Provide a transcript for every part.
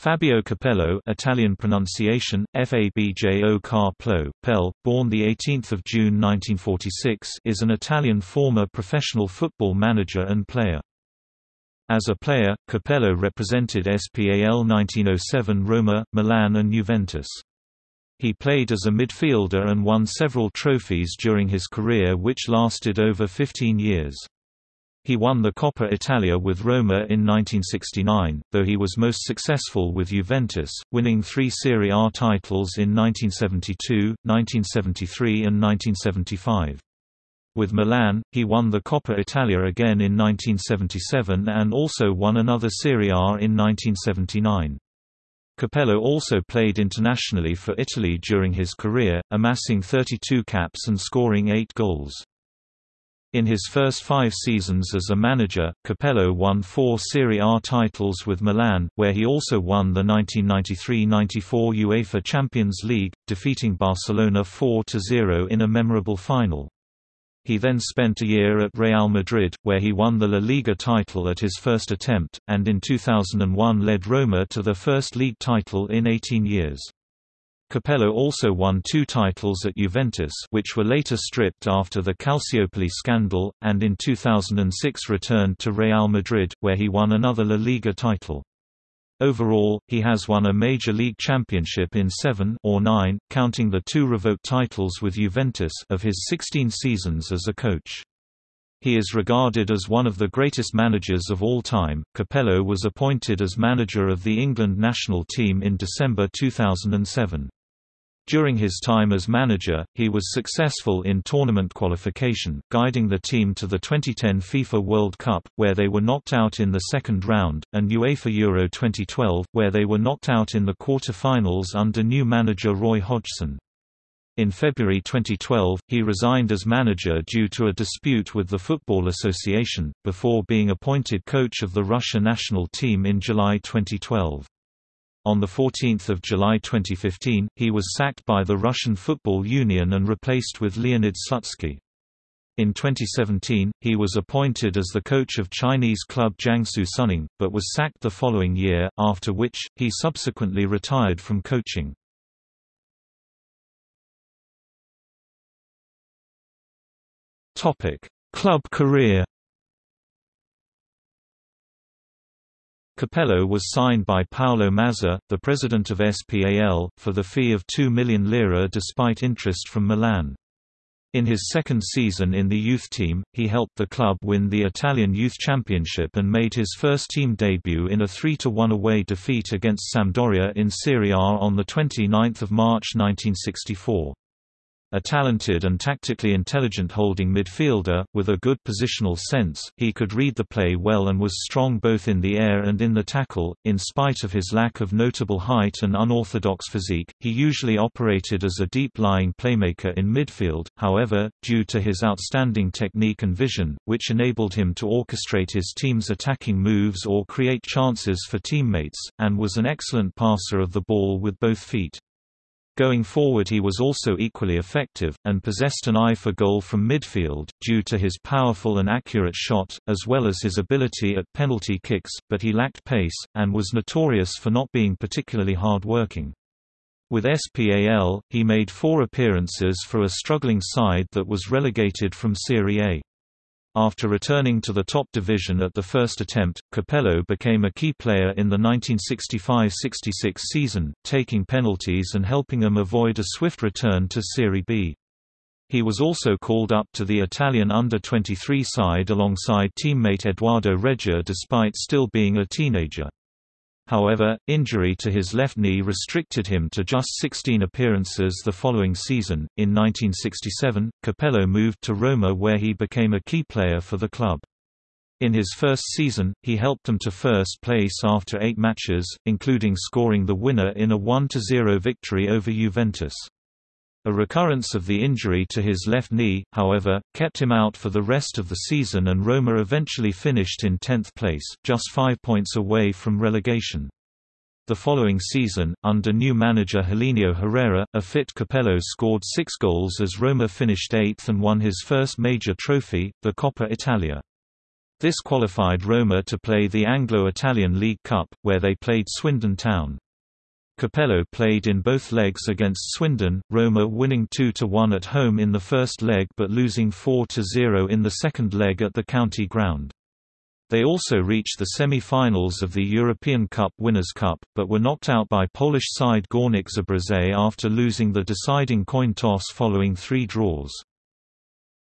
Fabio Capello Italian pronunciation, Fabjo Carplo, Pel, born 18 June 1946 is an Italian former professional football manager and player. As a player, Capello represented SPAL 1907 Roma, Milan and Juventus. He played as a midfielder and won several trophies during his career which lasted over 15 years. He won the Coppa Italia with Roma in 1969, though he was most successful with Juventus, winning three Serie A titles in 1972, 1973 and 1975. With Milan, he won the Coppa Italia again in 1977 and also won another Serie A in 1979. Capello also played internationally for Italy during his career, amassing 32 caps and scoring 8 goals. In his first five seasons as a manager, Capello won four Serie A titles with Milan, where he also won the 1993–94 UEFA Champions League, defeating Barcelona 4–0 in a memorable final. He then spent a year at Real Madrid, where he won the La Liga title at his first attempt, and in 2001 led Roma to their first league title in 18 years. Capello also won two titles at Juventus which were later stripped after the Calciopoli scandal, and in 2006 returned to Real Madrid, where he won another La Liga title. Overall, he has won a major league championship in seven or nine, counting the two revoked titles with Juventus of his 16 seasons as a coach. He is regarded as one of the greatest managers of all time. Capello was appointed as manager of the England national team in December 2007. During his time as manager, he was successful in tournament qualification, guiding the team to the 2010 FIFA World Cup, where they were knocked out in the second round, and UEFA Euro 2012, where they were knocked out in the quarter-finals under new manager Roy Hodgson. In February 2012, he resigned as manager due to a dispute with the Football Association, before being appointed coach of the Russia national team in July 2012. On 14 July 2015, he was sacked by the Russian Football Union and replaced with Leonid Slutsky. In 2017, he was appointed as the coach of Chinese club Jiangsu Suning, but was sacked the following year, after which, he subsequently retired from coaching. Club career Capello was signed by Paolo Mazza, the president of SPAL, for the fee of 2 million lira despite interest from Milan. In his second season in the youth team, he helped the club win the Italian Youth Championship and made his first team debut in a 3–1 away defeat against Sampdoria in Serie A on 29 March 1964. A talented and tactically intelligent holding midfielder, with a good positional sense, he could read the play well and was strong both in the air and in the tackle. In spite of his lack of notable height and unorthodox physique, he usually operated as a deep-lying playmaker in midfield, however, due to his outstanding technique and vision, which enabled him to orchestrate his team's attacking moves or create chances for teammates, and was an excellent passer of the ball with both feet. Going forward he was also equally effective, and possessed an eye for goal from midfield, due to his powerful and accurate shot, as well as his ability at penalty kicks, but he lacked pace, and was notorious for not being particularly hard-working. With SPAL, he made four appearances for a struggling side that was relegated from Serie A. After returning to the top division at the first attempt, Capello became a key player in the 1965–66 season, taking penalties and helping them avoid a swift return to Serie B. He was also called up to the Italian under-23 side alongside teammate Edoardo Reja despite still being a teenager. However, injury to his left knee restricted him to just 16 appearances the following season. In 1967, Capello moved to Roma where he became a key player for the club. In his first season, he helped them to first place after eight matches, including scoring the winner in a 1–0 victory over Juventus. A recurrence of the injury to his left knee, however, kept him out for the rest of the season and Roma eventually finished in 10th place, just five points away from relegation. The following season, under new manager Helenio Herrera, a fit Capello scored six goals as Roma finished eighth and won his first major trophy, the Coppa Italia. This qualified Roma to play the Anglo-Italian League Cup, where they played Swindon Town. Capello played in both legs against Swindon, Roma winning 2–1 at home in the first leg but losing 4–0 in the second leg at the county ground. They also reached the semi-finals of the European Cup Winners' Cup, but were knocked out by Polish side Górnik Zabrze after losing the deciding coin toss following three draws.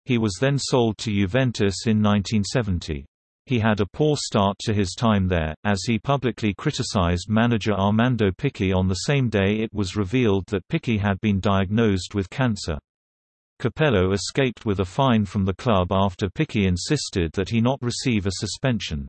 He was then sold to Juventus in 1970. He had a poor start to his time there, as he publicly criticized manager Armando Picchi on the same day it was revealed that Picchi had been diagnosed with cancer. Capello escaped with a fine from the club after Picchi insisted that he not receive a suspension.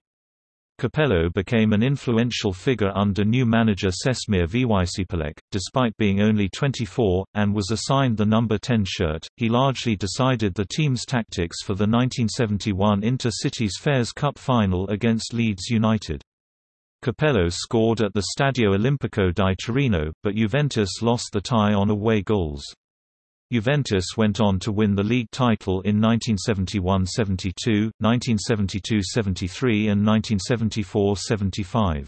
Capello became an influential figure under new manager Čestmír Vycpálek, despite being only 24, and was assigned the number 10 shirt. He largely decided the team's tactics for the 1971 Inter-Cities Fairs Cup final against Leeds United. Capello scored at the Stadio Olimpico di Torino, but Juventus lost the tie on away goals. Juventus went on to win the league title in 1971–72, 1972–73 and 1974–75.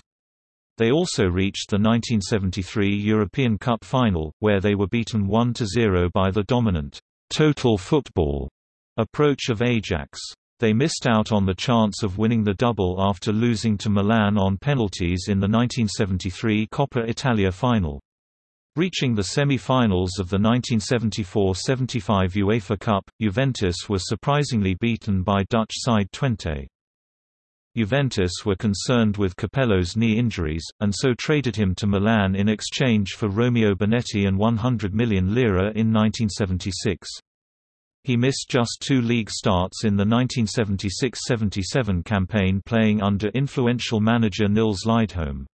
They also reached the 1973 European Cup final, where they were beaten 1–0 by the dominant, total football approach of Ajax. They missed out on the chance of winning the double after losing to Milan on penalties in the 1973 Coppa Italia final. Reaching the semi-finals of the 1974–75 UEFA Cup, Juventus were surprisingly beaten by Dutch side Twente. Juventus were concerned with Capello's knee injuries, and so traded him to Milan in exchange for Romeo Benetti and 100 million lira in 1976. He missed just two league starts in the 1976–77 campaign playing under influential manager Nils Lidholm.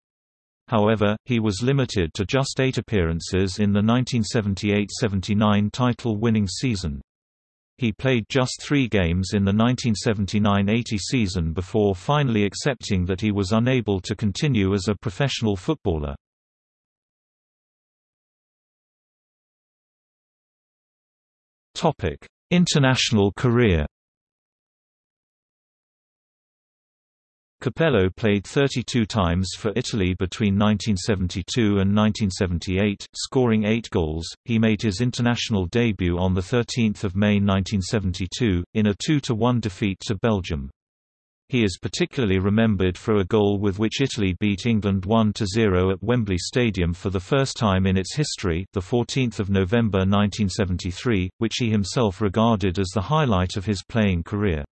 However, he was limited to just eight appearances in the 1978–79 title-winning season. He played just three games in the 1979–80 season before finally accepting that he was unable to continue as a professional footballer. International career Capello played 32 times for Italy between 1972 and 1978, scoring eight goals. He made his international debut on 13 May 1972, in a 2–1 defeat to Belgium. He is particularly remembered for a goal with which Italy beat England 1–0 at Wembley Stadium for the first time in its history the 14th of November 1973, which he himself regarded as the highlight of his playing career.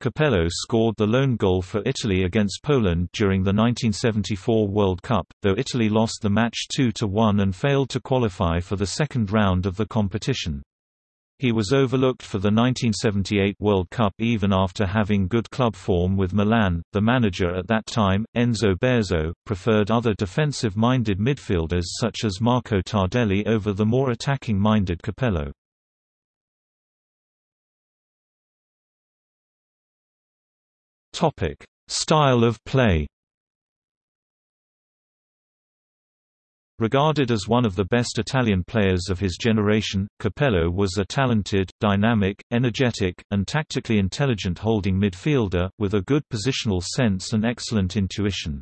Capello scored the lone goal for Italy against Poland during the 1974 World Cup, though Italy lost the match 2–1 and failed to qualify for the second round of the competition. He was overlooked for the 1978 World Cup even after having good club form with Milan. The manager at that time, Enzo Bearzot, preferred other defensive-minded midfielders such as Marco Tardelli over the more attacking-minded Capello. Topic: Style of play. Regarded as one of the best Italian players of his generation, Capello was a talented, dynamic, energetic, and tactically intelligent holding midfielder, with a good positional sense and excellent intuition.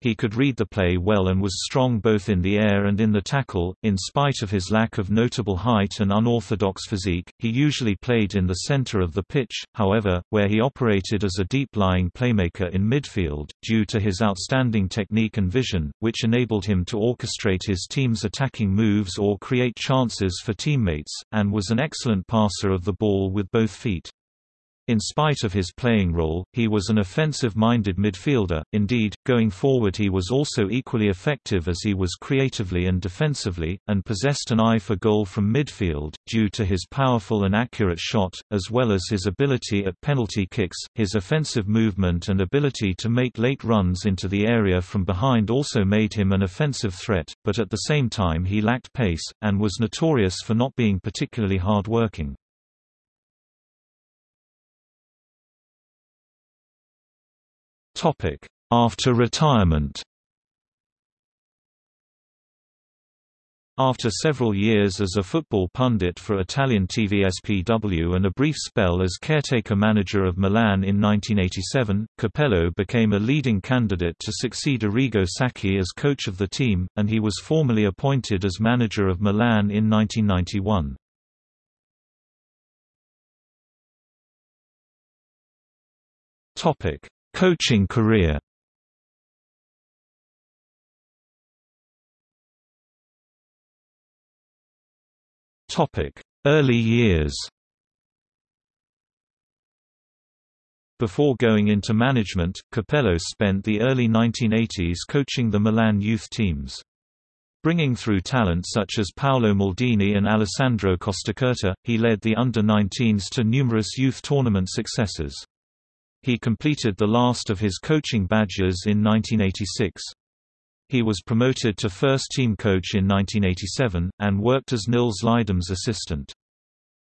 He could read the play well and was strong both in the air and in the tackle. In spite of his lack of notable height and unorthodox physique, he usually played in the center of the pitch, however, where he operated as a deep-lying playmaker in midfield, due to his outstanding technique and vision, which enabled him to orchestrate his team's attacking moves or create chances for teammates, and was an excellent passer of the ball with both feet. In spite of his playing role, he was an offensive-minded midfielder, indeed, going forward he was also equally effective as he was creatively and defensively, and possessed an eye for goal from midfield, due to his powerful and accurate shot, as well as his ability at penalty kicks, his offensive movement and ability to make late runs into the area from behind also made him an offensive threat, but at the same time he lacked pace, and was notorious for not being particularly hard-working. After retirement. After several years as a football pundit for Italian TV SPW and a brief spell as caretaker manager of Milan in 1987, Capello became a leading candidate to succeed Arrigo Sacchi as coach of the team, and he was formally appointed as manager of Milan in 1991. Coaching career Early years Before going into management, Capello spent the early 1980s coaching the Milan youth teams. Bringing through talent such as Paolo Maldini and Alessandro Costacurta, he led the under-19s to numerous youth tournament successes. He completed the last of his coaching badges in 1986. He was promoted to first-team coach in 1987, and worked as Nils Lidholm's assistant.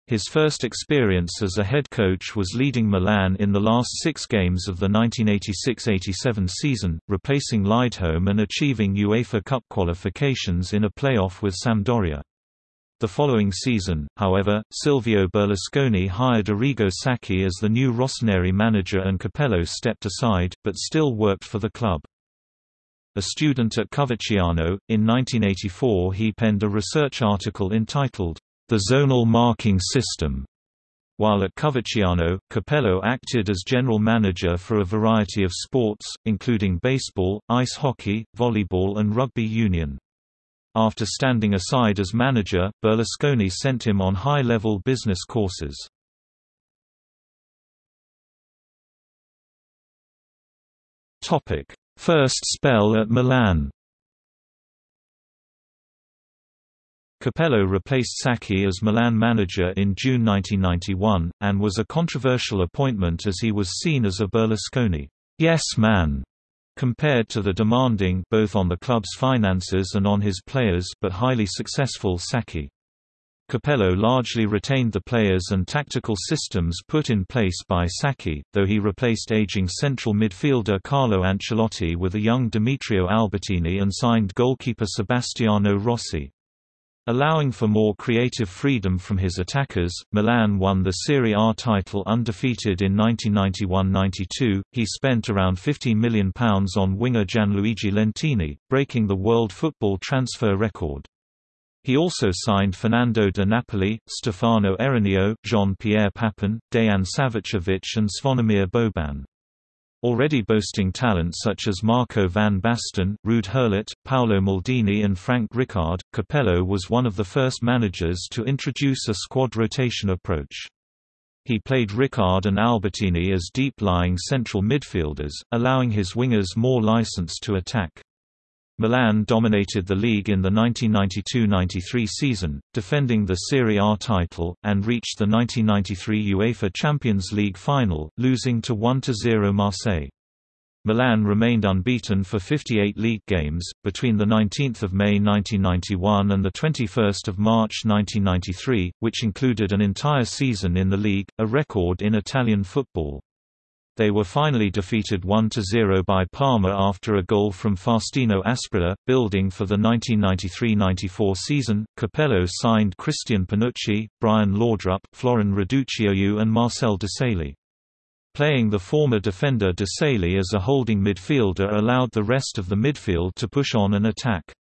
His first experience as a head coach was leading Milan in the last six games of the 1986–87 season, replacing Lidholm and achieving UEFA Cup qualifications in a playoff with Sampdoria. The following season, however, Silvio Berlusconi hired Arrigo Sacchi as the new Rossoneri manager and Capello stepped aside, but still worked for the club. A student at Coverciano, in 1984 he penned a research article entitled, The Zonal Marking System. While at Coverciano, Capello acted as general manager for a variety of sports, including baseball, ice hockey, volleyball and rugby union. After standing aside as manager, Berlusconi sent him on high-level business courses. First spell at Milan. Capello replaced Sacchi as Milan manager in June 1991, and was a controversial appointment as he was seen as a Berlusconi. Yes man compared to the demanding both on the club's finances and on his players but highly successful Sacchi. Capello largely retained the players and tactical systems put in place by Sacchi, though he replaced aging central midfielder Carlo Ancelotti with a young Demetrio Albertini and signed goalkeeper Sebastiano Rossi. Allowing for more creative freedom from his attackers, Milan won the Serie A title undefeated in 1991–92. He spent around £15 million on winger Gianluigi Lentini, breaking the world football transfer record. He also signed Fernando de Napoli, Stefano Eranio, Jean-Pierre Papin, Dejan Savicevic and Zvonimir Boban. Already boasting talent such as Marco van Basten, Ruud Gullit, Paolo Maldini and Frank Rijkaard, Capello was one of the first managers to introduce a squad rotation approach. He played Rijkaard and Albertini as deep-lying central midfielders, allowing his wingers more license to attack. Milan dominated the league in the 1992–93 season, defending the Serie A title, and reached the 1993 UEFA Champions League final, losing to 1–0 Marseille. Milan remained unbeaten for 58 league games, between 19 May 1991 and 21 March 1993, which included an entire season in the league, a record in Italian football. They were finally defeated 1–0 by Parma after a goal from Faustino Asprilla. Building for the 1993–94 season, Capello signed Christian Panucci, Brian Laudrup, Florin Raducioiu and Marcel Desailly. Playing the former defender Desailly as a holding midfielder allowed the rest of the midfield to push on and attack.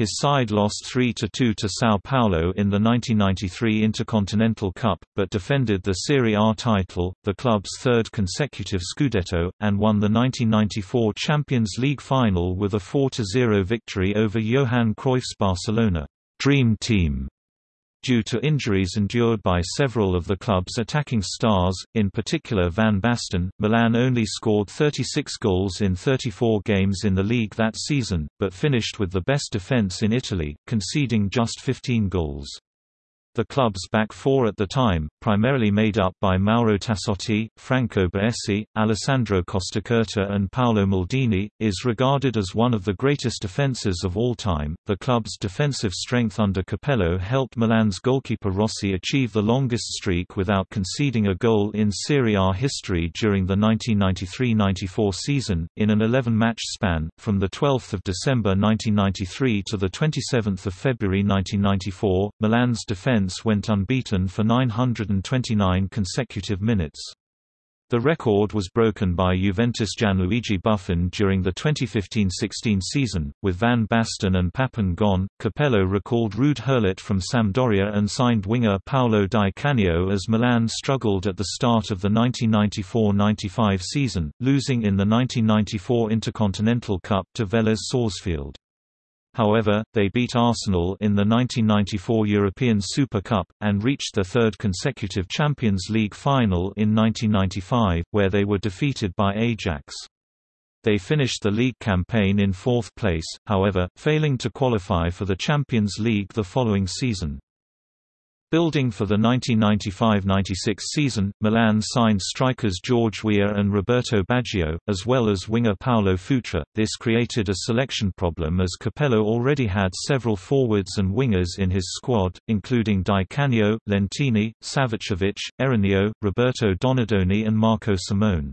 His side lost 3–2 to São Paulo in the 1993 Intercontinental Cup, but defended the Serie A title, the club's third consecutive Scudetto, and won the 1994 Champions League final with a 4–0 victory over Johan Cruyff's Barcelona Dream Team. Due to injuries endured by several of the club's attacking stars, in particular Van Basten, Milan only scored 36 goals in 34 games in the league that season, but finished with the best defence in Italy, conceding just 15 goals. The club's back four at the time, primarily made up by Mauro Tassotti, Franco Baresi, Alessandro Costacurta, and Paolo Maldini, is regarded as one of the greatest defences of all time. The club's defensive strength under Capello helped Milan's goalkeeper Rossi achieve the longest streak without conceding a goal in Serie A history during the 1993-94 season, in an 11-match span, from 12 December 1993 to 27 February 1994. Milan's defence went unbeaten for 929 consecutive minutes. The record was broken by Juventus Gianluigi Buffon during the 2015-16 season, with Van Basten and Papin gone. Capello recalled Ruud Gullit from Sampdoria and signed winger Paolo Di Canio as Milan struggled at the start of the 1994-95 season, losing in the 1994 Intercontinental Cup to Vélez Sarsfield. However, they beat Arsenal in the 1994 European Super Cup, and reached their third consecutive Champions League final in 1995, where they were defeated by Ajax. They finished the league campaign in fourth place, however, failing to qualify for the Champions League the following season. Building for the 1995–96 season, Milan signed strikers George Weah and Roberto Baggio, as well as winger Paulo Futre. This created a selection problem as Capello already had several forwards and wingers in his squad, including Di Canio, Lentini, Savicevic, Eranio, Roberto Donadoni and Marco Simone.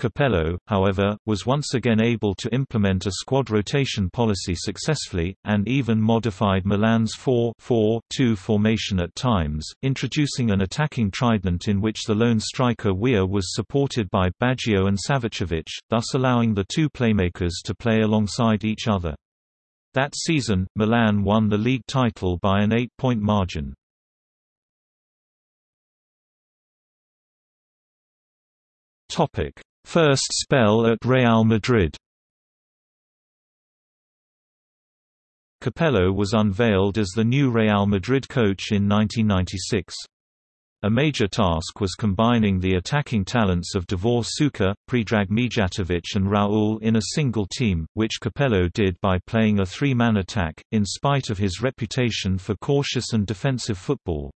Capello, however, was once again able to implement a squad rotation policy successfully, and even modified Milan's 4-4-2 formation at times, introducing an attacking trident in which the lone striker Weah was supported by Baggio and Savicevic, thus allowing the two playmakers to play alongside each other. That season, Milan won the league title by an eight-point margin. Topic First spell at Real Madrid Capello was unveiled as the new Real Madrid coach in 1996. A major task was combining the attacking talents of Davor Suker, Predrag Mijatovic and Raul in a single team, which Capello did by playing a three-man attack, in spite of his reputation for cautious and defensive football.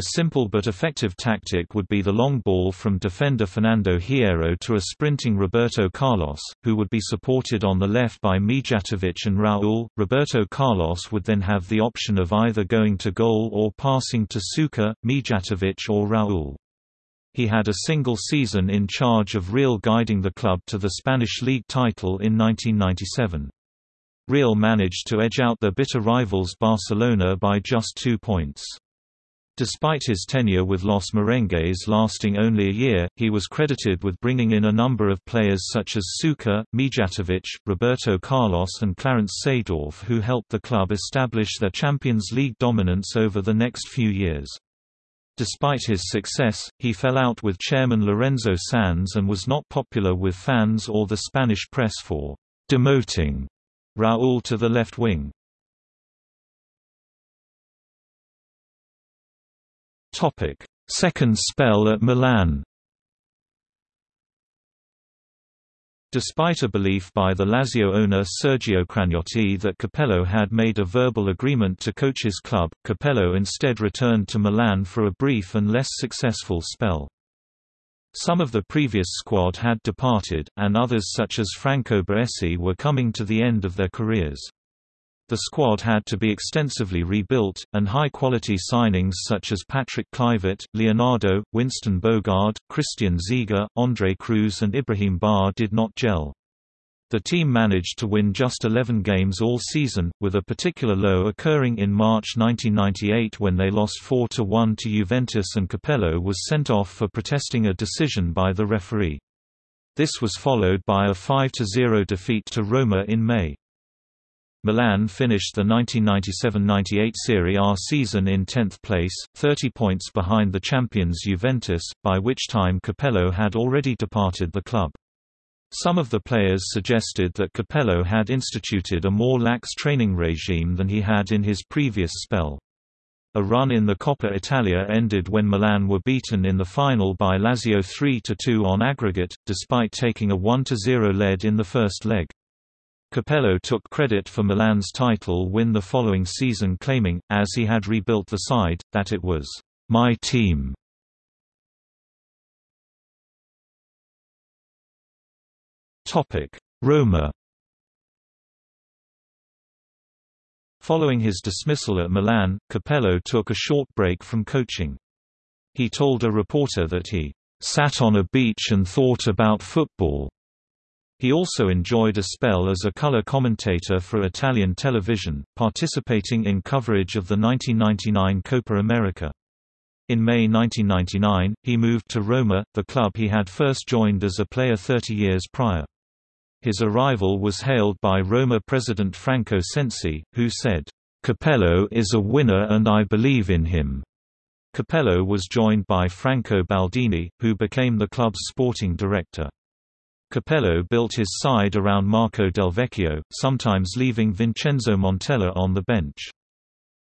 A simple but effective tactic would be the long ball from defender Fernando Hierro to a sprinting Roberto Carlos, who would be supported on the left by Mijatovic and Raul. Roberto Carlos would then have the option of either going to goal or passing to Suker, Mijatovic or Raul. He had a single season in charge of Real guiding the club to the Spanish League title in 1997. Real managed to edge out their bitter rivals Barcelona by just two points. Despite his tenure with Los Merengues lasting only a year, he was credited with bringing in a number of players such as Suker, Mijatovic, Roberto Carlos and Clarence Seedorf who helped the club establish their Champions League dominance over the next few years. Despite his success, he fell out with chairman Lorenzo Sanz and was not popular with fans or the Spanish press for demoting Raúl to the left wing. Topic: Second spell at Milan. Despite a belief by the Lazio owner Sergio Cragnotti that Capello had made a verbal agreement to coach his club, Capello instead returned to Milan for a brief and less successful spell. Some of the previous squad had departed, and others such as Franco Baresi were coming to the end of their careers. The squad had to be extensively rebuilt, and high-quality signings such as Patrick Kluivert, Leonardo, Winston Bogarde, Christian Ziege, André Cruz and Ibrahim Ba did not gel. The team managed to win just 11 games all season, with a particular low occurring in March 1998 when they lost 4–1 to Juventus and Capello was sent off for protesting a decision by the referee. This was followed by a 5–0 defeat to Roma in May. Milan finished the 1997–98 Serie A season in 10th place, 30 points behind the champions Juventus, by which time Capello had already departed the club. Some of the players suggested that Capello had instituted a more lax training regime than he had in his previous spell. A run in the Coppa Italia ended when Milan were beaten in the final by Lazio 3–2 on aggregate, despite taking a 1–0 lead in the first leg. Capello took credit for Milan's title win the following season claiming, as he had rebuilt the side, that it was, "...my team." Roma Following his dismissal at Milan, Capello took a short break from coaching. He told a reporter that he "...sat on a beach and thought about football." He also enjoyed a spell as a color commentator for Italian television, participating in coverage of the 1999 Copa America. In May 1999, he moved to Roma, the club he had first joined as a player 30 years prior. His arrival was hailed by Roma president Franco Sensi, who said, "Capello is a winner and I believe in him." Capello was joined by Franco Baldini, who became the club's sporting director. Capello built his side around Marco Del Vecchio, sometimes leaving Vincenzo Montella on the bench.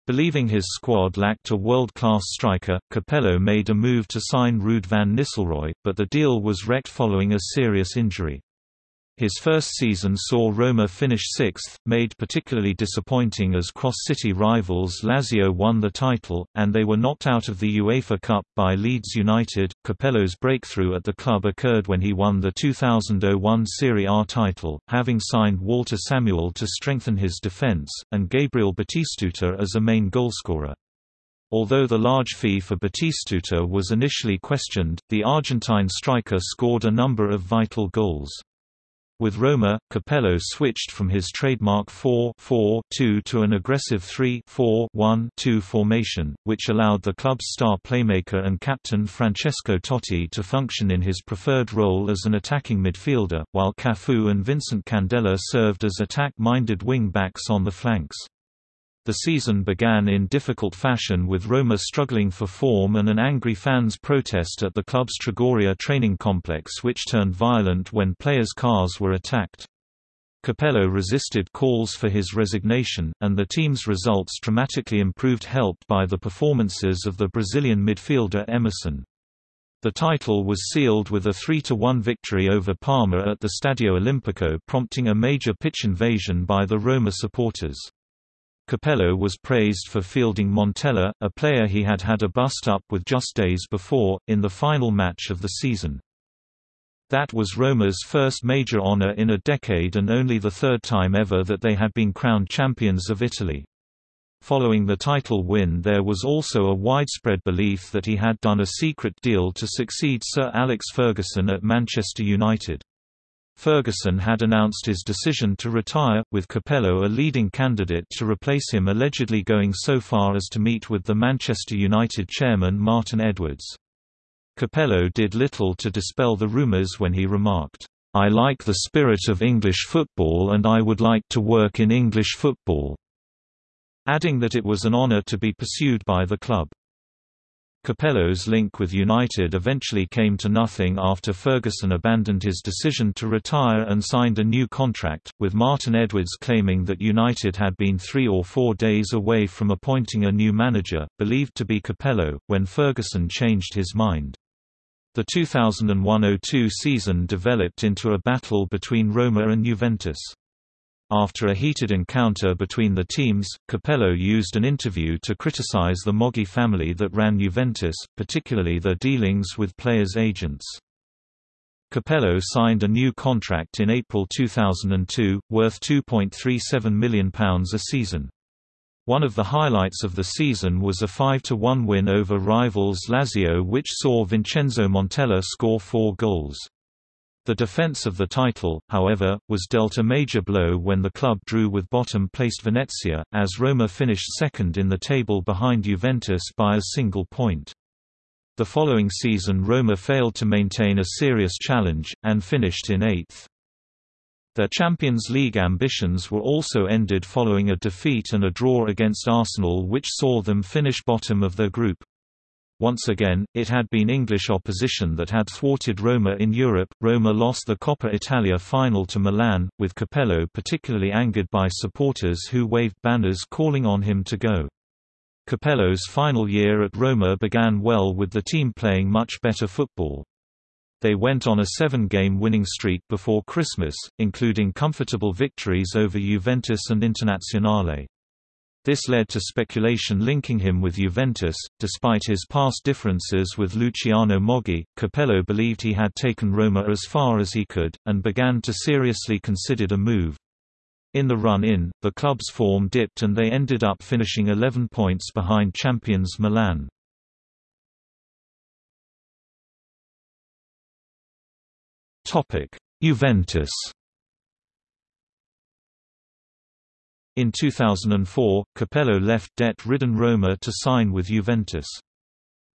Believing his squad lacked a world-class striker, Capello made a move to sign Ruud van Nistelrooy, but the deal was wrecked following a serious injury. His first season saw Roma finish sixth, made particularly disappointing as cross-city rivals Lazio won the title, and they were knocked out of the UEFA Cup by Leeds United. Capello's breakthrough at the club occurred when he won the 2001 Serie A title, having signed Walter Samuel to strengthen his defence, and Gabriel Batistuta as a main goalscorer. Although the large fee for Batistuta was initially questioned, the Argentine striker scored a number of vital goals. With Roma, Capello switched from his trademark 4-4-2 to an aggressive 3-4-1-2 formation, which allowed the club's star playmaker and captain Francesco Totti to function in his preferred role as an attacking midfielder, while Cafu and Vincent Candela served as attack-minded wing-backs on the flanks. The season began in difficult fashion with Roma struggling for form and an angry fans' protest at the club's Trigoria training complex which turned violent when players' cars were attacked. Capello resisted calls for his resignation, and the team's results dramatically improved helped by the performances of the Brazilian midfielder Emerson. The title was sealed with a 3–1 victory over Parma at the Stadio Olimpico prompting a major pitch invasion by the Roma supporters. Capello was praised for fielding Montella, a player he had had a bust-up with just days before, in the final match of the season. That was Roma's first major honor in a decade and only the third time ever that they had been crowned champions of Italy. Following the title win there was also a widespread belief that he had done a secret deal to succeed Sir Alex Ferguson at Manchester United. Ferguson had announced his decision to retire, with Capello a leading candidate to replace him allegedly going so far as to meet with the Manchester United chairman Martin Edwards. Capello did little to dispel the rumours when he remarked, "'I like the spirit of English football and I would like to work in English football'", adding that it was an honour to be pursued by the club. Capello's link with United eventually came to nothing after Ferguson abandoned his decision to retire and signed a new contract, with Martin Edwards claiming that United had been three or four days away from appointing a new manager, believed to be Capello, when Ferguson changed his mind. The 2001–02 season developed into a battle between Roma and Juventus. After a heated encounter between the teams, Capello used an interview to criticize the Moggi family that ran Juventus, particularly their dealings with players' agents. Capello signed a new contract in April 2002, worth £2.37 million a season. One of the highlights of the season was a 5–1 win over rivals Lazio which saw Vincenzo Montella score four goals. The defence of the title, however, was dealt a major blow when the club drew with bottom-placed Venezia, as Roma finished second in the table behind Juventus by a single point. The following season Roma failed to maintain a serious challenge, and finished in eighth. Their Champions League ambitions were also ended following a defeat and a draw against Arsenal which saw them finish bottom of their group. Once again, it had been English opposition that had thwarted Roma in Europe. Roma lost the Coppa Italia final to Milan, with Capello particularly angered by supporters who waved banners calling on him to go. Capello's final year at Roma began well with the team playing much better football. They went on a seven-game winning streak before Christmas, including comfortable victories over Juventus and Internazionale. This led to speculation linking him with Juventus. Despite his past differences with Luciano Moggi, Capello believed he had taken Roma as far as he could, and began to seriously consider a move. In the run-in, the club's form dipped and they ended up finishing 11 points behind champions Milan. Juventus In 2004, Capello left debt-ridden Roma to sign with Juventus.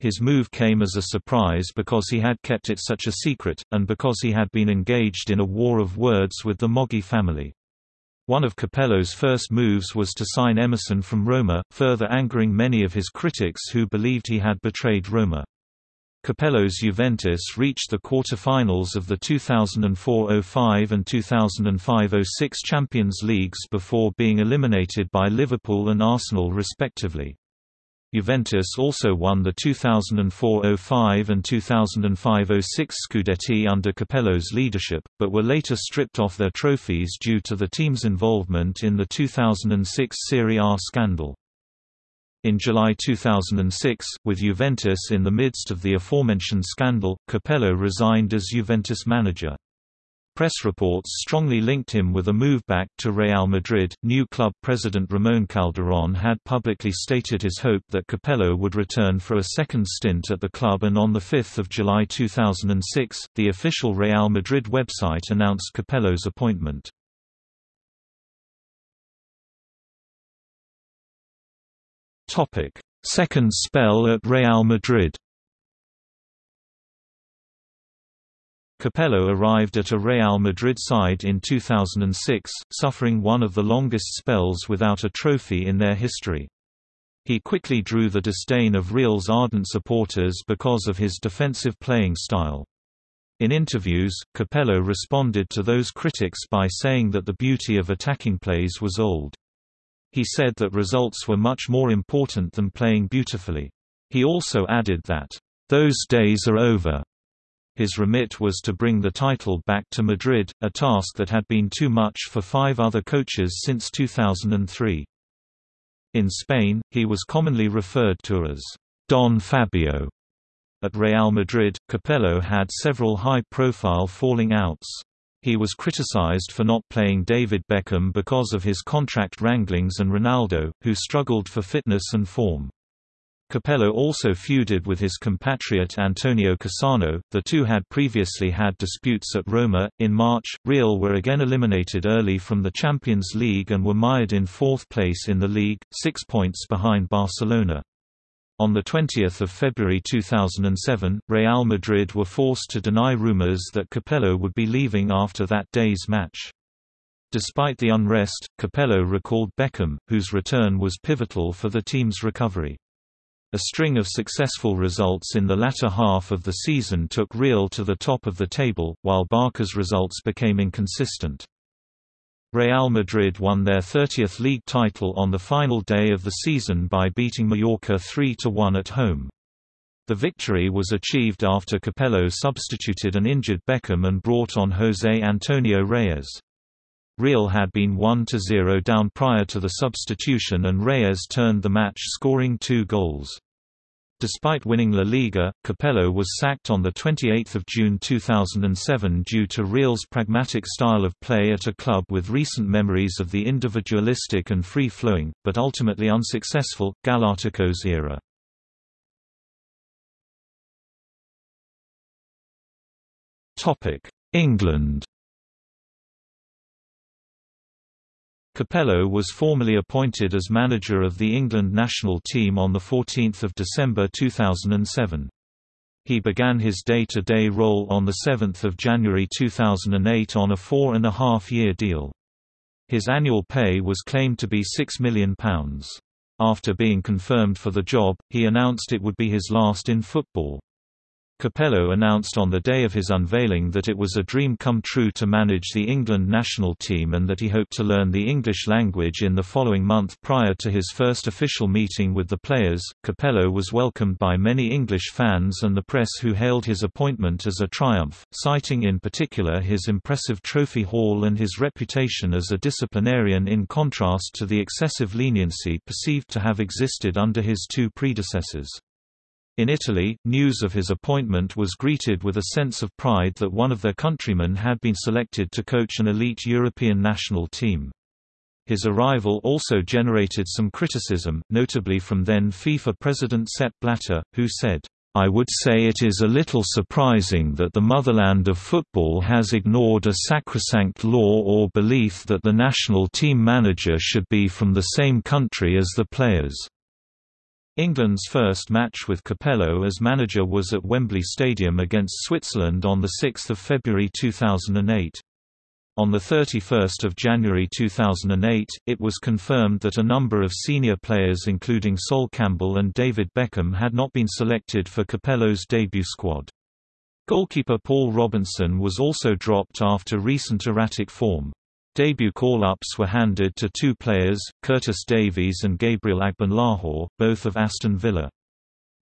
His move came as a surprise because he had kept it such a secret, and because he had been engaged in a war of words with the Moggi family. One of Capello's first moves was to sign Emerson from Roma, further angering many of his critics who believed he had betrayed Roma. Capello's Juventus reached the quarter-finals of the 2004–05 and 2005–06 Champions Leagues before being eliminated by Liverpool and Arsenal respectively. Juventus also won the 2004–05 and 2005–06 Scudetti under Capello's leadership, but were later stripped off their trophies due to the team's involvement in the 2006 Serie A scandal. In July 2006, with Juventus in the midst of the aforementioned scandal, Capello resigned as Juventus manager. Press reports strongly linked him with a move back to Real Madrid. New club president Ramon Calderón had publicly stated his hope that Capello would return for a second stint at the club, and on 5 July 2006, the official Real Madrid website announced Capello's appointment. Topic: Second spell at Real Madrid. Capello arrived at a Real Madrid side in 2006, suffering one of the longest spells without a trophy in their history. He quickly drew the disdain of Real's ardent supporters because of his defensive playing style. In interviews, Capello responded to those critics by saying that the beauty of attacking plays was old. He said that results were much more important than playing beautifully. He also added that, "...those days are over." His remit was to bring the title back to Madrid, a task that had been too much for five other coaches since 2003. In Spain, he was commonly referred to as Don Fabio. At Real Madrid, Capello had several high-profile falling outs. He was criticized for not playing David Beckham because of his contract wranglings and Ronaldo, who struggled for fitness and form. Capello also feuded with his compatriot Antonio Cassano. The two had previously had disputes at Roma. In March, Real were again eliminated early from the Champions League and were mired in fourth place in the league, six points behind Barcelona. On 20 February 2007, Real Madrid were forced to deny rumors that Capello would be leaving after that day's match. Despite the unrest, Capello recalled Beckham, whose return was pivotal for the team's recovery. A string of successful results in the latter half of the season took Real to the top of the table, while Barca's results became inconsistent. Real Madrid won their 30th league title on the final day of the season by beating Mallorca 3–1 at home. The victory was achieved after Capello substituted an injured Beckham and brought on José Antonio Reyes. Real had been 1–0 down prior to the substitution and Reyes turned the match scoring two goals. Despite winning La Liga, Capello was sacked on 28 June 2007 due to Real's pragmatic style of play at a club with recent memories of the individualistic and free-flowing, but ultimately unsuccessful, Galacticos era. England Capello was formally appointed as manager of the England national team on 14 December 2007. He began his day-to-day -day role on 7 January 2008 on a four-and-a-half-year deal. His annual pay was claimed to be £6 million. After being confirmed for the job, he announced it would be his last in football. Capello announced on the day of his unveiling that it was a dream come true to manage the England national team and that he hoped to learn the English language in the following month prior to his first official meeting with the players. Capello was welcomed by many English fans and the press who hailed his appointment as a triumph, citing in particular his impressive trophy haul and his reputation as a disciplinarian in contrast to the excessive leniency perceived to have existed under his two predecessors. In Italy, news of his appointment was greeted with a sense of pride that one of their countrymen had been selected to coach an elite European national team. His arrival also generated some criticism, notably from then FIFA president Sepp Blatter, who said, I would say it is a little surprising that the motherland of football has ignored a sacrosanct law or belief that the national team manager should be from the same country as the players. England's first match with Capello as manager was at Wembley Stadium against Switzerland on 6 February 2008. On 31 January 2008, it was confirmed that a number of senior players including Sol Campbell and David Beckham had not been selected for Capello's debut squad. Goalkeeper Paul Robinson was also dropped after recent erratic form. Debut call-ups were handed to two players, Curtis Davies and Gabriel Agbonlahor, both of Aston Villa.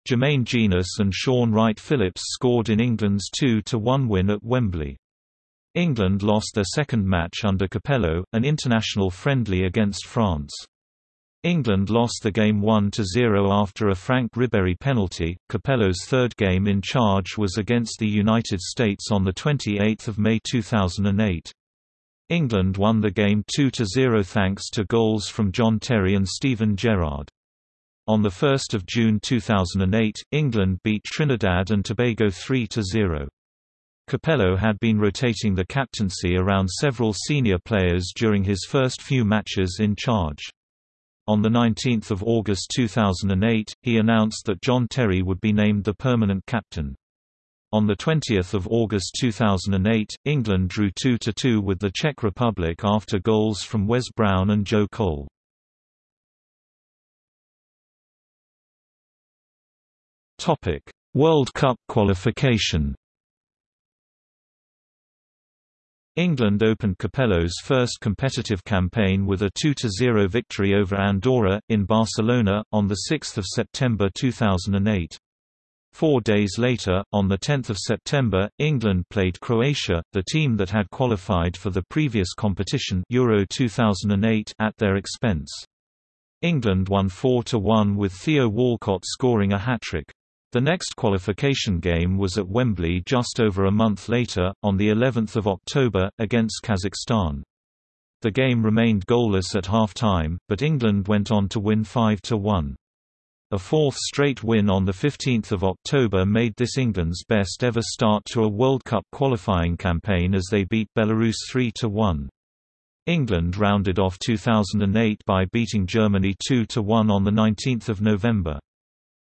Jermaine Jenas and Shaun Wright-Phillips scored in England's 2–1 win at Wembley. England lost their second match under Capello, an international friendly against France. England lost the game 1–0 after a Franck Ribéry penalty. Capello's third game in charge was against the United States on 28 May 2008. England won the game 2–0 thanks to goals from John Terry and Steven Gerrard. On 1 June 2008, England beat Trinidad and Tobago 3–0. Capello had been rotating the captaincy around several senior players during his first few matches in charge. On 19 August 2008, he announced that John Terry would be named the permanent captain. On 20 August 2008, England drew 2–2 with the Czech Republic after goals from Wes Brown and Joe Cole. World Cup qualification England opened Capello's first competitive campaign with a 2–0 victory over Andorra, in Barcelona, on 6 September 2008. Four days later, on 10 September, England played Croatia, the team that had qualified for the previous competition Euro 2008 at their expense. England won 4–1 with Theo Walcott scoring a hat-trick. The next qualification game was at Wembley just over a month later, on the 11th of October, against Kazakhstan. The game remained goalless at half-time, but England went on to win 5–1. A fourth straight win on 15 October made this England's best ever start to a World Cup qualifying campaign as they beat Belarus 3–1. England rounded off 2008 by beating Germany 2–1 on 19 November.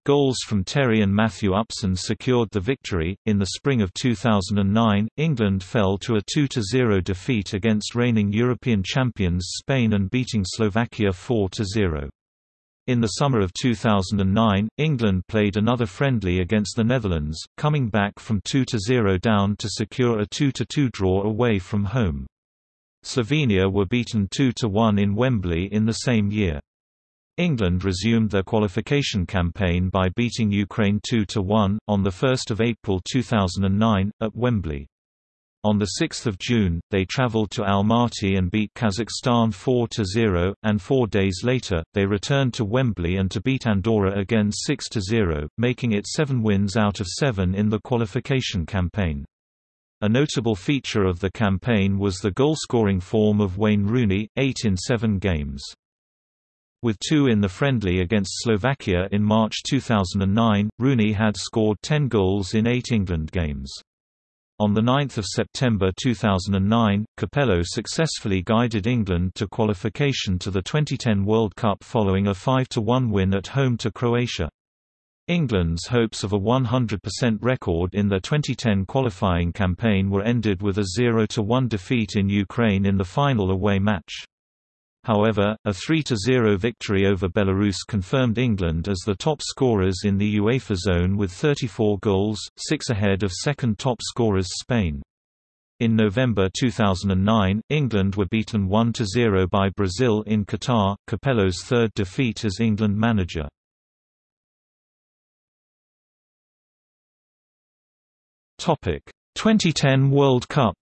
Goals from Terry and Matthew Upson secured the victory. In the spring of 2009, England fell to a 2–0 defeat against reigning European champions Spain and beating Slovakia 4–0. In the summer of 2009, England played another friendly against the Netherlands, coming back from 2–0 down to secure a 2–2 draw away from home. Slovenia were beaten 2–1 in Wembley in the same year. England resumed their qualification campaign by beating Ukraine 2–1, on 1 April 2009, at Wembley. On 6 June, they traveled to Almaty and beat Kazakhstan 4–0, and four days later, they returned to Wembley and to beat Andorra again 6–0, making it seven wins out of seven in the qualification campaign. A notable feature of the campaign was the goal-scoring form of Wayne Rooney, eight in seven games. With two in the friendly against Slovakia in March 2009, Rooney had scored 10 goals in eight England games. On 9 September 2009, Capello successfully guided England to qualification to the 2010 World Cup following a 5–1 win at home to Croatia. England's hopes of a 100% record in their 2010 qualifying campaign were ended with a 0–1 defeat in Ukraine in the final away match. However, a 3–0 victory over Belarus confirmed England as the top scorers in the UEFA zone with 34 goals, six ahead of second top scorers Spain. In November 2009, England were beaten 1–0 by Brazil in Qatar, Capello's third defeat as England manager. Topic: 2010 World Cup.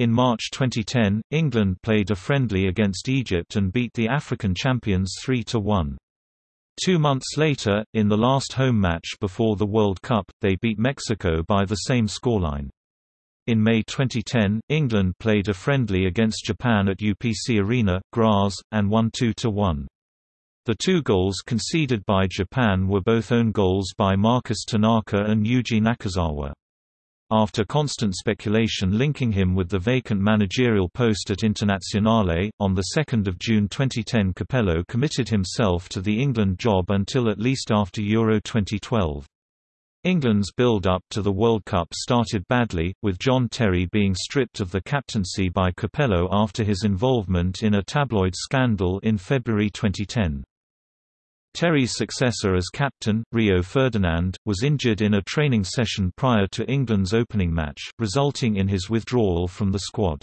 In March 2010, England played a friendly against Egypt and beat the African champions 3–1. Two months later, in the last home match before the World Cup, they beat Mexico by the same scoreline. In May 2010, England played a friendly against Japan at UPC Arena, Graz, and won 2–1. The two goals conceded by Japan were both own goals by Marcus Tanaka and Yuji Nakazawa. After constant speculation linking him with the vacant managerial post at Internazionale, on 2 June 2010 Capello committed himself to the England job until at least after Euro 2012. England's build-up to the World Cup started badly, with John Terry being stripped of the captaincy by Capello after his involvement in a tabloid scandal in February 2010. Terry's successor as captain, Rio Ferdinand, was injured in a training session prior to England's opening match, resulting in his withdrawal from the squad.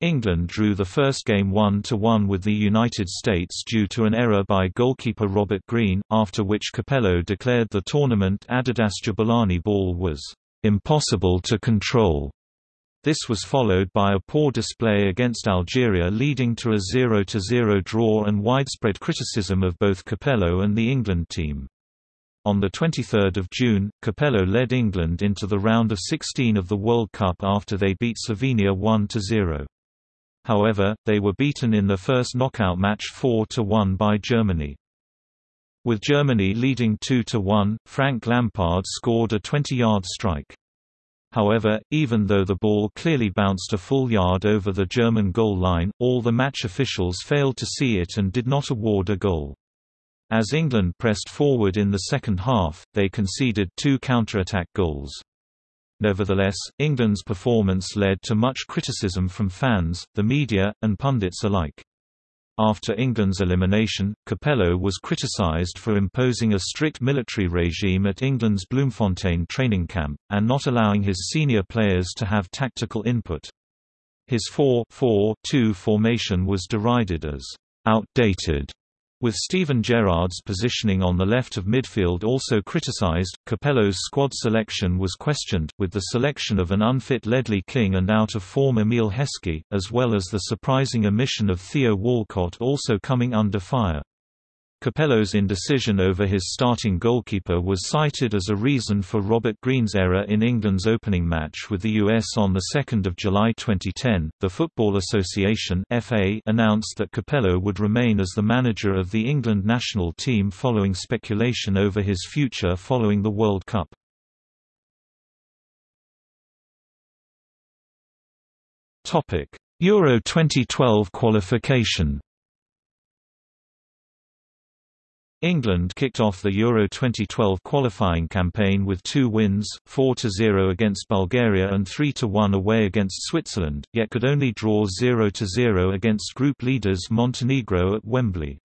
England drew the first game 1–1 with the United States due to an error by goalkeeper Robert Green, after which Capello declared the tournament Adidas Jabulani ball was "...impossible to control." This was followed by a poor display against Algeria leading to a 0–0 draw and widespread criticism of both Capello and the England team. On 23 June, Capello led England into the round of 16 of the World Cup after they beat Slovenia 1–0. However, they were beaten in their first knockout match 4–1 by Germany. With Germany leading 2–1, Frank Lampard scored a 20-yard strike. However, even though the ball clearly bounced a full yard over the German goal line, all the match officials failed to see it and did not award a goal. As England pressed forward in the second half, they conceded two counterattack goals. Nevertheless, England's performance led to much criticism from fans, the media, and pundits alike. After England's elimination, Capello was criticised for imposing a strict military regime at England's Bloemfontein training camp, and not allowing his senior players to have tactical input. His 4-4-2 formation was derided as outdated with Steven Gerrard's positioning on the left of midfield also criticised, Capello's squad selection was questioned, with the selection of an unfit Ledley King and out-of-form Emile Heskey, as well as the surprising omission of Theo Walcott also coming under fire. Capello's indecision over his starting goalkeeper was cited as a reason for Robert Green's error in England's opening match with the US on 2 July 2010. The Football Association (FA) announced that Capello would remain as the manager of the England national team following speculation over his future following the World Cup. Topic: Euro 2012 qualification. England kicked off the Euro 2012 qualifying campaign with two wins, 4–0 against Bulgaria and 3–1 away against Switzerland, yet could only draw 0–0 against group leaders Montenegro at Wembley.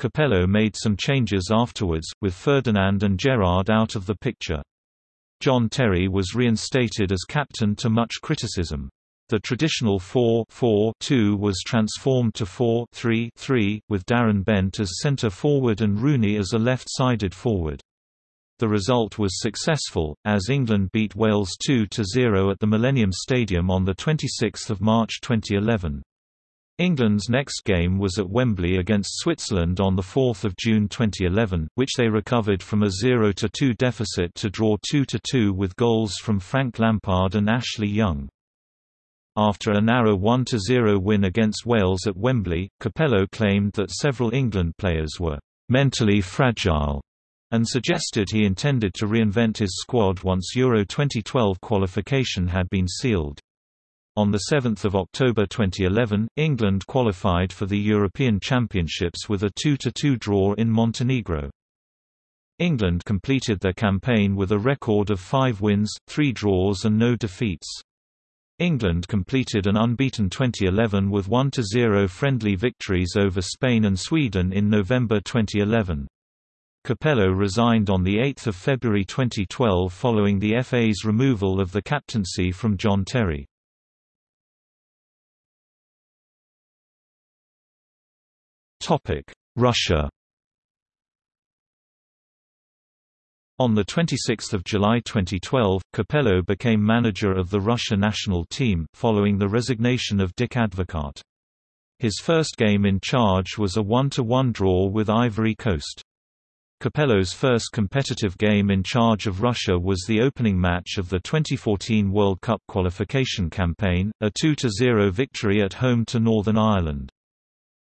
Capello made some changes afterwards, with Ferdinand and Gerrard out of the picture. John Terry was reinstated as captain to much criticism. The traditional 4-4-2 was transformed to 4-3-3, with Darren Bent as centre forward and Rooney as a left-sided forward. The result was successful, as England beat Wales 2–0 at the Millennium Stadium on 26 March 2011. England's next game was at Wembley against Switzerland on 4 June 2011, which they recovered from a 0–2 deficit to draw 2–2 with goals from Frank Lampard and Ashley Young. After a narrow 1–0 win against Wales at Wembley, Capello claimed that several England players were «mentally fragile» and suggested he intended to reinvent his squad once Euro 2012 qualification had been sealed. On 7 October 2011, England qualified for the European Championships with a 2–2 draw in Montenegro. England completed their campaign with a record of five wins, three draws and no defeats. England completed an unbeaten 2011 with 1–0 friendly victories over Spain and Sweden in November 2011. Capello resigned on 8 February 2012 following the FA's removal of the captaincy from John Terry. Russia On 26 July 2012, Capello became manager of the Russia national team, following the resignation of Dick Advocaat. His first game in charge was a 1–1 draw with Ivory Coast. Capello's first competitive game in charge of Russia was the opening match of the 2014 World Cup qualification campaign, a 2–0 victory at home to Northern Ireland.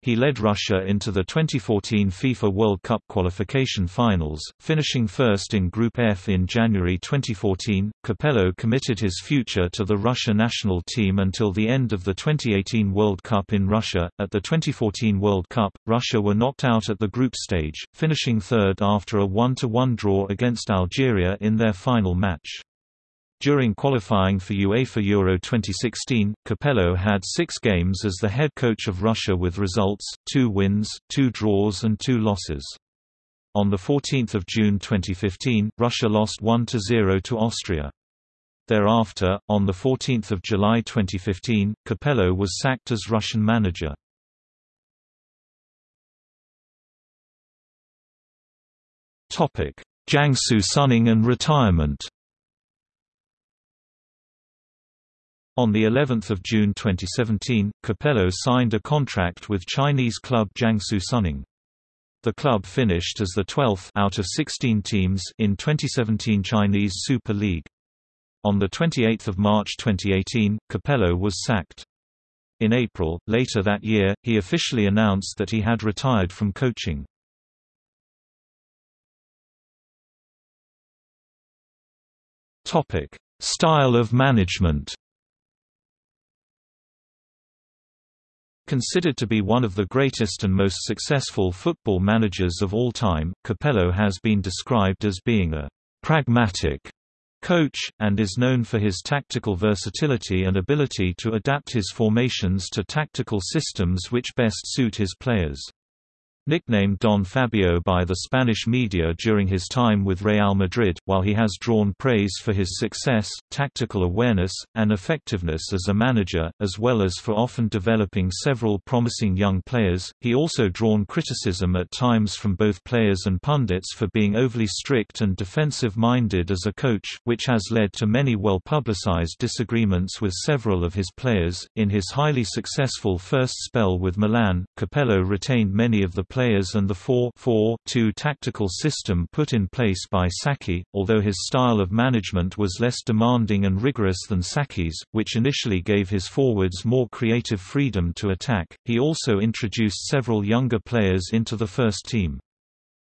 He led Russia into the 2014 FIFA World Cup qualification finals, finishing first in Group F in January 2014. Capello committed his future to the Russia national team until the end of the 2018 World Cup in Russia. At the 2014 World Cup, Russia were knocked out at the group stage, finishing third after a 1-1 draw against Algeria in their final match. During qualifying for UEFA Euro 2016, Capello had six games as the head coach of Russia with results, two wins, two draws and two losses. On 14 June 2015, Russia lost 1–0 to Austria. Thereafter, on 14 July 2015, Capello was sacked as Russian manager. Jiangsu Suning and retirement On the 11th of June 2017, Capello signed a contract with Chinese club Jiangsu Suning. The club finished as the 12th out of 16 teams in 2017 Chinese Super League. On the 28th of March 2018, Capello was sacked. In April, later that year, he officially announced that he had retired from coaching. Style of management. Considered to be one of the greatest and most successful football managers of all time, Capello has been described as being a pragmatic coach, and is known for his tactical versatility and ability to adapt his formations to tactical systems which best suit his players. Nicknamed Don Fabio by the Spanish media during his time with Real Madrid, while he has drawn praise for his success, tactical awareness, and effectiveness as a manager, as well as for often developing several promising young players, he also drawn criticism at times from both players and pundits for being overly strict and defensive-minded as a coach, which has led to many well-publicized disagreements with several of his players. In his highly successful first spell with Milan, Capello retained many of the players and the 4-4-2 tactical system put in place by Sacchi, although his style of management was less demanding and rigorous than Sacchi's, which initially gave his forwards more creative freedom to attack. He also introduced several younger players into the first team.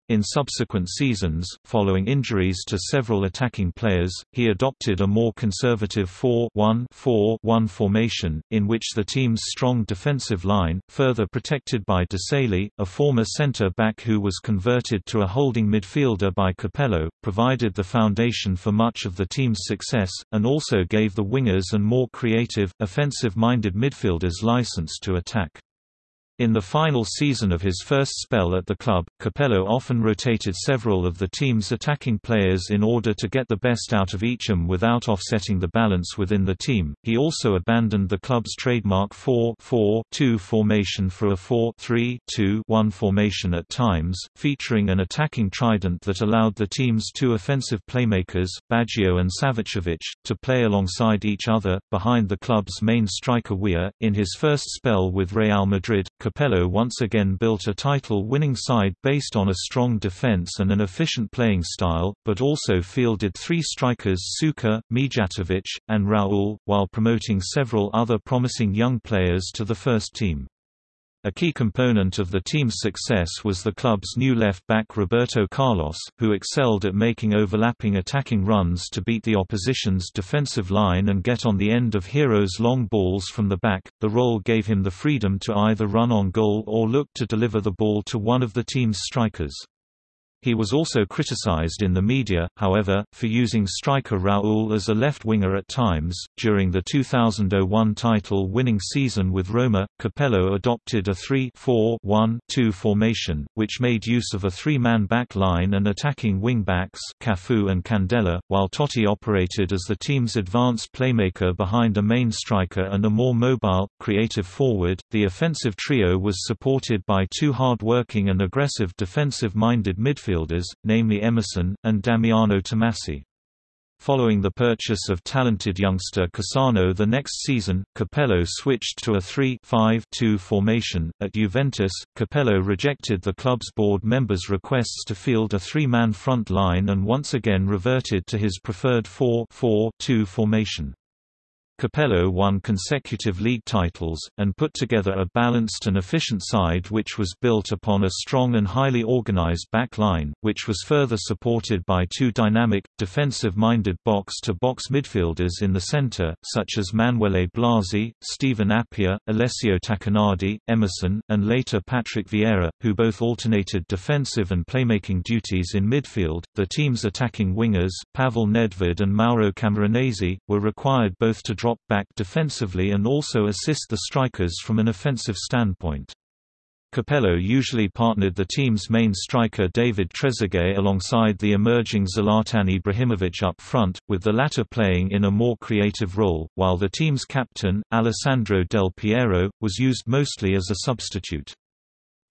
In subsequent seasons, following injuries to several attacking players, he adopted a more conservative 4-1-4-1 formation, in which the team's strong defensive line, further protected by Desailly, a former centre-back who was converted to a holding midfielder by Capello, provided the foundation for much of the team's success, and also gave the wingers and more creative, offensive-minded midfielders license to attack. In the final season of his first spell at the club, Capello often rotated several of the team's attacking players in order to get the best out of each them without offsetting the balance within the team. He also abandoned the club's trademark 4-4-2 formation for a 4-3-2-1 formation at times, featuring an attacking trident that allowed the team's two offensive playmakers, Baggio and Savicevic, to play alongside each other, behind the club's main striker Weah. In his first spell with Real Madrid, Capello once again built a title-winning side based on a strong defense and an efficient playing style, but also fielded three strikers Suker, Mijatovic, and Raul, while promoting several other promising young players to the first team. A key component of the team's success was the club's new left-back Roberto Carlos, who excelled at making overlapping attacking runs to beat the opposition's defensive line and get on the end of Hierro's long balls from the back. The role gave him the freedom to either run on goal or look to deliver the ball to one of the team's strikers. He was also criticized in the media, however, for using striker Raul as a left winger at times. During the 2001 title winning season with Roma, Capello adopted a 3 4 1 2 formation, which made use of a three man back line and attacking wing backs Cafu and Candela, while Totti operated as the team's advanced playmaker behind a main striker and a more mobile, creative forward. The offensive trio was supported by two hard working and aggressive defensive minded midfielders midfielders, namely Emerson, and Damiano Tommasi. Following the purchase of talented youngster Cassano the next season, Capello switched to a 3-5-2 formation. At Juventus, Capello rejected the club's board members' requests to field a three-man front line and once again reverted to his preferred 4-4-2 formation. Capello won consecutive league titles, and put together a balanced and efficient side which was built upon a strong and highly organized back line, which was further supported by two dynamic, defensive-minded box-to-box midfielders in the center, such as Manuele Blasi, Stephen Appiah, Alessio Tacchinardi, Emerson, and later Patrick Vieira, who both alternated defensive and playmaking duties in midfield. The team's attacking wingers, Pavel Nedved and Mauro Camoranesi, were required both to drop drop back defensively and also assist the strikers from an offensive standpoint. Capello usually partnered the team's main striker David Trezeguet alongside the emerging Zlatan Ibrahimovic up front, with the latter playing in a more creative role, while the team's captain, Alessandro Del Piero, was used mostly as a substitute.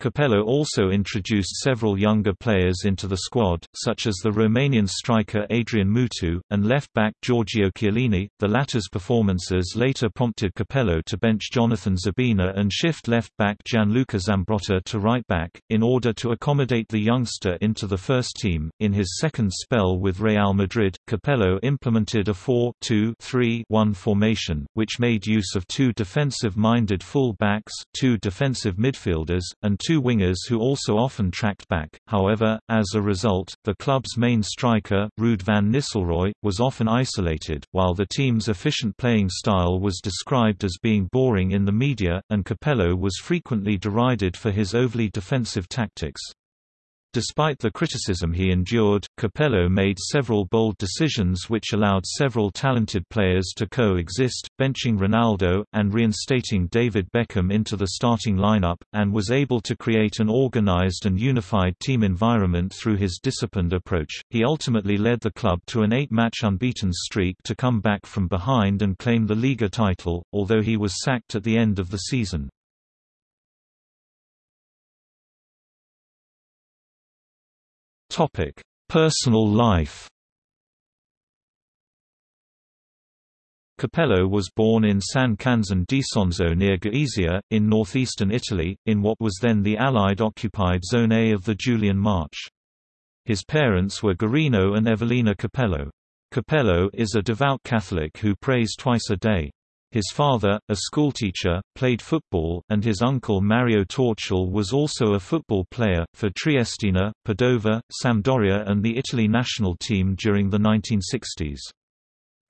Capello also introduced several younger players into the squad, such as the Romanian striker Adrian Mutu, and left-back Giorgio Chiellini. The latter's performances later prompted Capello to bench Jonathan Zebina and shift left-back Gianluca Zambrotta to right-back, in order to accommodate the youngster into the first team. In his second spell with Real Madrid, Capello implemented a 4-2-3-1 formation, which made use of two defensive-minded full-backs, two defensive midfielders, and two wingers who also often tracked back, however, as a result, the club's main striker, Ruud van Nistelrooy, was often isolated, while the team's efficient playing style was described as being boring in the media, and Capello was frequently derided for his overly defensive tactics. Despite the criticism he endured, Capello made several bold decisions which allowed several talented players to coexist, benching Ronaldo, and reinstating David Beckham into the starting lineup, and was able to create an organized and unified team environment through his disciplined approach. He ultimately led the club to an eight-match unbeaten streak to come back from behind and claim the Liga title, although he was sacked at the end of the season. Topic: Personal life. Capello was born in San Canzian d'Isonzo near Gorizia, in northeastern Italy, in what was then the Allied-occupied Zone A of the Julian March. His parents were Guerrino and Evelina Capello. Capello is a devout Catholic who prays twice a day. His father, a schoolteacher, played football, and his uncle Mario Tortul was also a football player, for Triestina, Padova, Sampdoria and the Italy national team during the 1960s.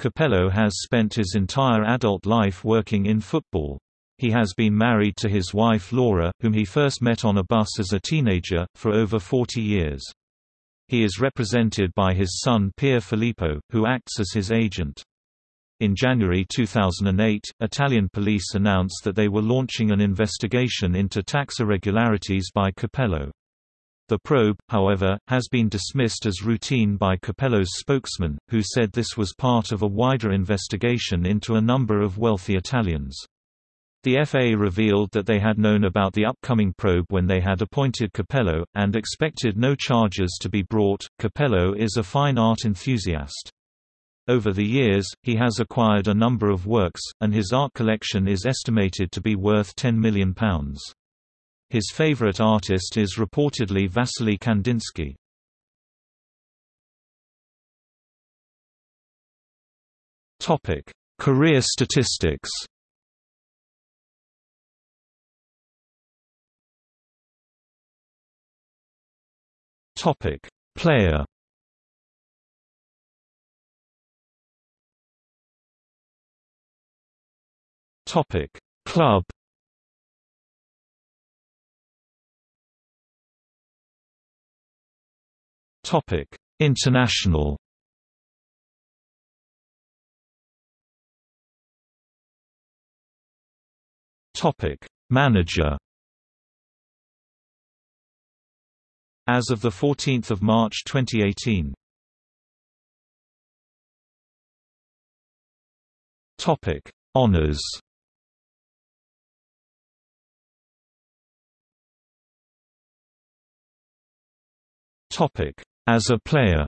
Capello has spent his entire adult life working in football. He has been married to his wife Laura, whom he first met on a bus as a teenager, for over 40 years. He is represented by his son Pier Filippo, who acts as his agent. In January 2008, Italian police announced that they were launching an investigation into tax irregularities by Capello. The probe, however, has been dismissed as routine by Capello's spokesman, who said this was part of a wider investigation into a number of wealthy Italians. The FA revealed that they had known about the upcoming probe when they had appointed Capello, and expected no charges to be brought. Capello is a fine art enthusiast. Over the years, he has acquired a number of works, and his art collection is estimated to be worth £10 million. His favorite artist is reportedly Vasily Kandinsky. Career statistics Player Topic: Club Topic: International. Topic: Manager. As of the 14th of March 2018. Topic: Honors. As a player.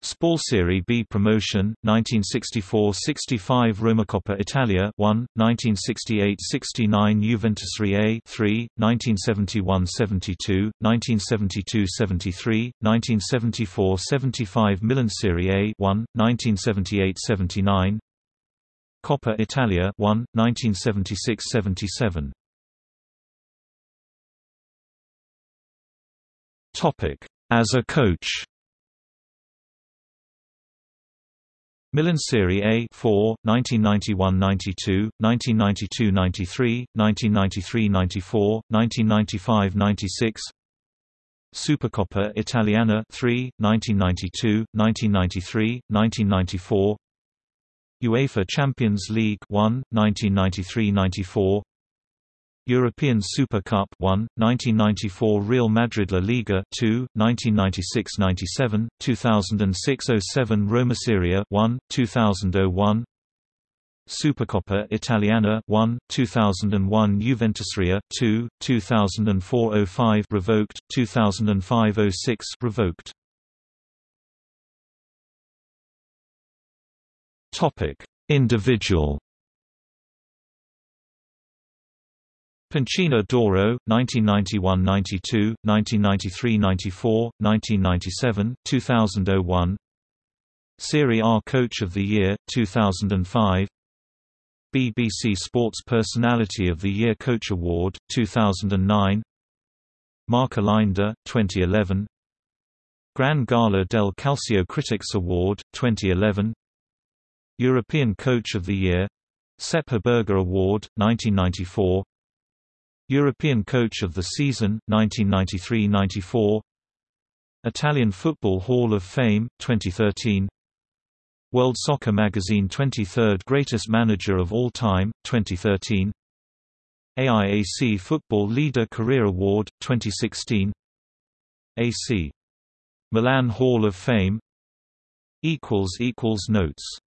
SPAL Serie B promotion 1964-65 Roma Coppa Italia 1 1968-69 Juventus A 3 1971-72 1972-73 1974-75 Milan Serie A 1 1978-79 Coppa Italia 1 1976-77 Topic as a coach. Milan Serie A 4, 1991–92, 1992–93, 1993–94, 1995–96 Supercoppa Italiana 3, 1992, 1993, 1994 UEFA Champions League 1, 1993–94 European Super Cup 1, 1994 Real Madrid La Liga 2, 1996–97, 2006–07 Roma Serie 1, 2001 Supercoppa Italiana 1, 2001 Juventusria 2, 2004–05 revoked, 2005–06 revoked. Topic: Individual Panchina d'Oro, 1991–92, 1993–94, 1997, 2001 Serie A Coach of the Year, 2005 BBC Sports Personality of the Year Coach Award, 2009 Marca Leyenda, 2011 Gran Gala del Calcio Critics Award, 2011 European Coach of the Year Sepp Herberger Award, 1994 European Coach of the Season, 1993–94 Italian Football Hall of Fame, 2013 World Soccer Magazine 23rd Greatest Manager of All Time, 2013 AIAC Football Leader Career Award, 2016 AC. Milan Hall of Fame. Notes